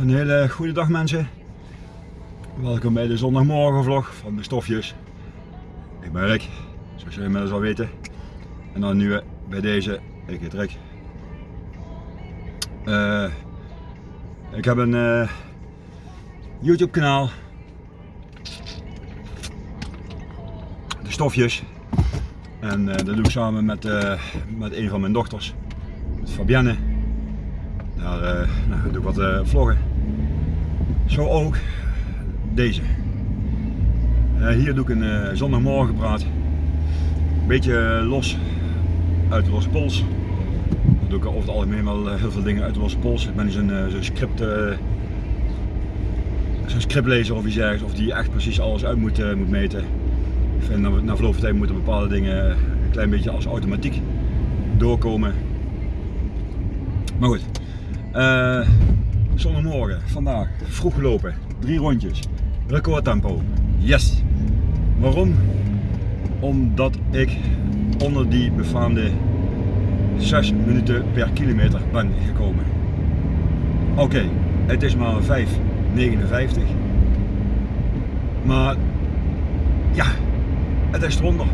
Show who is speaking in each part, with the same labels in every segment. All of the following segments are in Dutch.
Speaker 1: Een hele goede dag mensen. Welkom bij de zondagmorgenvlog van de stofjes. Ik ben Rick, zoals jullie inmiddels al weten. En dan nu bij deze, ik heet Rick. Eh, ik heb een eh, YouTube kanaal. De stofjes. En eh, dat doe ik samen met, met een van mijn dochters. Fabienne. Daar uh, nou, doe ik wat uh, vloggen. Zo ook deze. Uh, hier doe ik een zondagmorgen praat. Beetje los uit de losse pols. Dan doe ik over het algemeen wel heel veel dingen uit de losse pols. Ik ben zo'n zo script, zo'n scriptlezer of iets ergens, of die echt precies alles uit moet, moet meten. Ik vind na, na verloop van tijd moeten bepaalde dingen een klein beetje als automatiek doorkomen. Maar goed, uh, zondagmorgen, vandaag, vroeg gelopen, drie rondjes, recordtempo, yes! Waarom? Omdat ik onder die befaamde 6 minuten per kilometer ben gekomen. Oké, het is maar 5,59. Maar ja, het is eronder.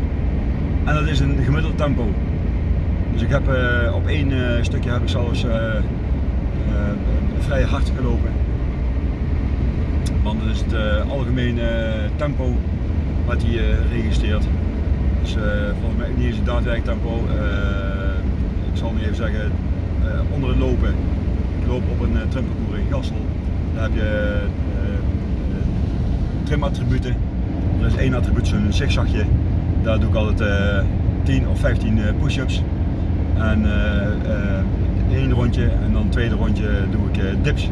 Speaker 1: En dat is een gemiddeld tempo. Dus ik heb uh, op één uh, stukje heb ik zelfs vrij hard gelopen. Want dat is het algemene tempo wat hij registreert. Dus volgens mij niet eens het daadwerkelijk tempo. ik zal nu even zeggen, onder het lopen. Ik loop op een trimparcours in Gassel. Daar heb je trimattributen. Er is één attribuut, zo'n zigzagje. Daar doe ik altijd 10 of 15 push-ups. En één rondje en dan het tweede rondje doe ik uh, dips.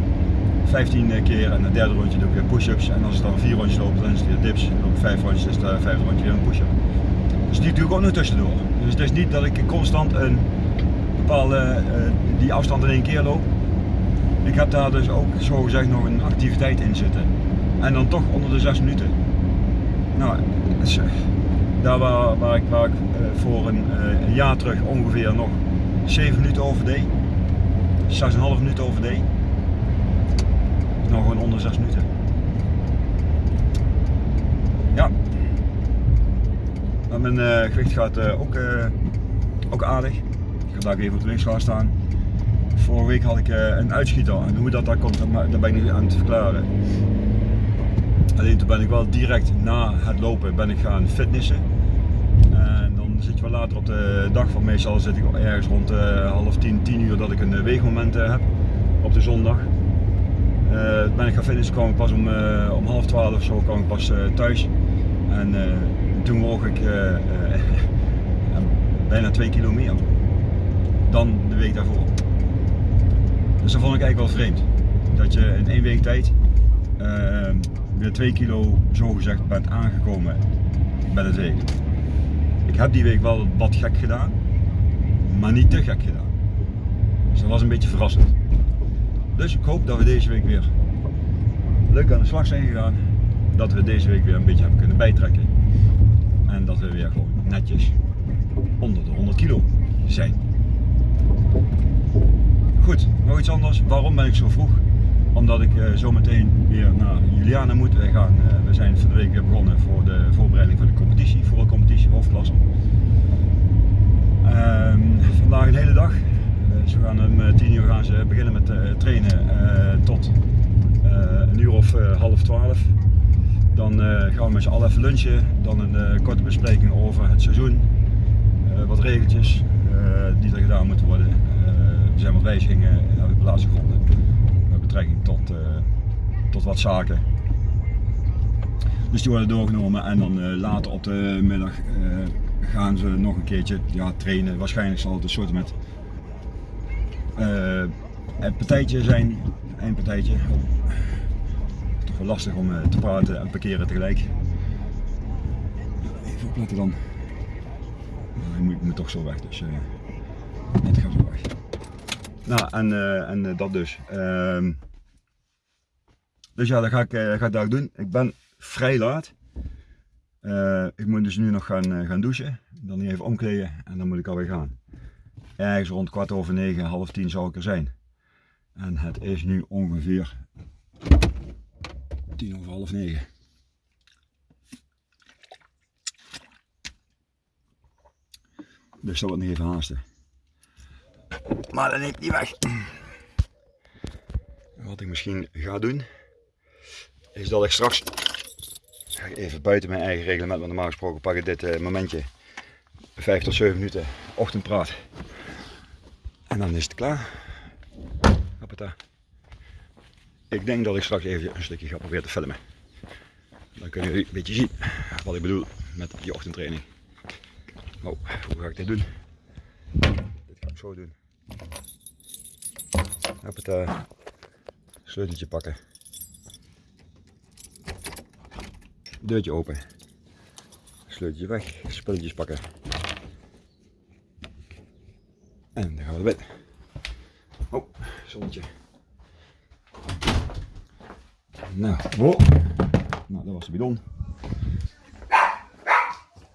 Speaker 1: 15 keer en het derde rondje doe ik push-ups. En als ik dan vier rondjes loop, dan is het weer dips. En op vijf rondjes is het vijfde rondje weer een push-up. Dus die doe ik ook nog tussendoor. Dus het is niet dat ik constant een bepaalde die afstand in één keer loop. Ik heb daar dus ook zo gezegd nog een activiteit in zitten. En dan toch onder de 6 minuten. Nou, daar waar, waar ik, waar voor een, een, jaar terug ongeveer nog 7 minuten over deed, 6,5 minuten over is nou gewoon onder 6 minuten. Ja, maar mijn uh, gewicht gaat ook, ook aardig. Ik ga daar even op links staan. Vorige week had ik een uitschieter en hoe dat daar komt, daar ben ik nu aan het verklaren. Alleen toen ben ik wel direct na het lopen ben ik gaan fitnessen. Dan zit je wel later op de dag van meestal zit ik ergens rond uh, half tien, tien uur dat ik een weegmoment uh, heb op de zondag. Ben ik gaan fitnessen, kwam ik pas om, om half twaalf of zo kwam ik pas thuis. En toen woog ik bijna 2 kilo meer dan de week daarvoor. Dus dat vond ik eigenlijk wel vreemd. Dat je in één week tijd weer 2 kilo zogezegd bent aangekomen met het wegen. Ik heb die week wel wat gek gedaan, maar niet te gek gedaan. Dus dat was een beetje verrassend. Dus ik hoop dat we deze week weer leuk aan de slag zijn gegaan. Dat we deze week weer een beetje hebben kunnen bijtrekken. En dat we weer gewoon netjes onder de 100 kilo zijn. Goed, nog iets anders. Waarom ben ik zo vroeg? Omdat ik uh, zo meteen weer naar Juliana moet. Wij gaan, uh, we zijn van de week weer begonnen voor de voorbereiding van de competitie, voor de competitie hoofdklasse. Uh, vandaag een hele dag. Uh, ze gaan om 10 uur gaan ze beginnen met trainen tot een uur of half twaalf. Dan gaan we met z'n allen even lunchen. Dan een korte bespreking over het seizoen. wat regeltjes die er gedaan moeten worden. er zijn wat wijzigingen hebben plaatsgevonden tot, uh, tot wat zaken. Dus die worden doorgenomen en dan uh, later op de middag uh, gaan ze nog een keertje ja, trainen. Waarschijnlijk zal het een soort met een partijtje zijn, een partijtje. Toch wel lastig om te praten en parkeren tegelijk. Even opletten dan. Ik moet, moet toch zo weg, dus het gaat zo weg. Nou, en, uh, en uh, dat dus. Uh, dus ja, dat ga ik, uh, ga ik doen. Ik ben vrij laat. ik moet dus nu nog gaan, gaan douchen. Dan niet even omkleden en dan moet ik alweer gaan. Ergens rond kwart over negen, half tien zou ik er zijn. En het is nu ongeveer tien over half negen. Dus dat wordt nog even haasten. Maar dat neemt niet weg. Wat ik misschien ga doen, is dat ik straks even buiten mijn eigen reglement, want normaal gesproken pak ik dit eh, momentje 5 tot 7 minuten ochtendpraat. En dan is het klaar. Hoppata. Ik denk dat ik straks even een stukje ga proberen te filmen. Dan kunnen jullie een beetje zien wat ik bedoel met die ochtendtraining. Oh, hoe ga ik dit doen? Dit ga ik zo doen. Hoppata. Sleuteltje pakken. Deurtje open. Sleuteltje weg. Spulletjes pakken. En dan gaan we bed. Oh, zonnetje. Nou, oh. nou, dat was de bidon.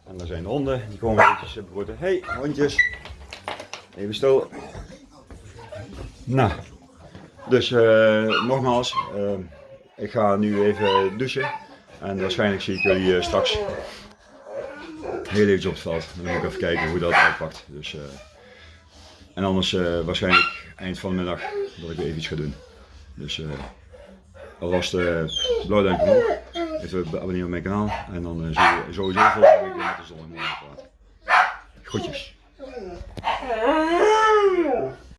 Speaker 1: En daar zijn de honden, die komen eventjes broeden. Hey, hondjes. Even stil. Nou, dus eh, nogmaals, eh, ik ga nu even douchen. En waarschijnlijk zie ik jullie eh, straks heel eventjes op het veld. Dan moet ik even kijken hoe dat uitpakt. Dus, eh, en anders eh, waarschijnlijk eind van de middag dat ik weer even iets ga doen. Dus uh, alvast uh, blauw duimpje omhoog. Even abonneren op mijn kanaal. En dan uh, zie je sowieso volgende week weer met de zon in praten. Groetjes.